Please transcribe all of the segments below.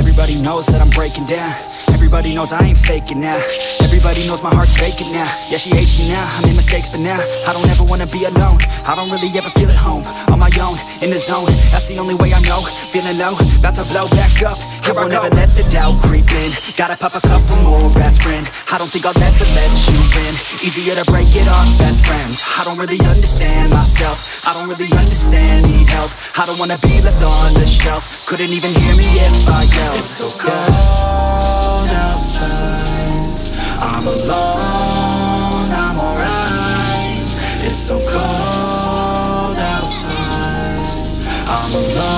Everybody knows that I'm breaking down. Everybody knows I ain't faking now. Everybody knows my heart's faking now. Yeah, she hates me now, I made mistakes but now I don't ever wanna be alone. I don't really ever feel at home On my own, in the zone. That's the only way I know. Feeling low, about to blow back up. Here I won't ever let the doubt creep in. Gotta pop a couple more aspirin I don't think I'll ever let you in Easier to break it off best friends. I don't really understand myself. I don't really understand, I don't wanna be left on the shelf. Couldn't even hear me if I yelled. It's so cold outside. I'm alone, I'm alright. It's so cold outside. I'm alone,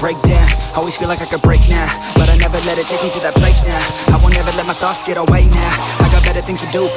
break down. Always feel like I could break now But I never let it take me to that place now. I won't ever let my thoughts get away now. I got better things to do,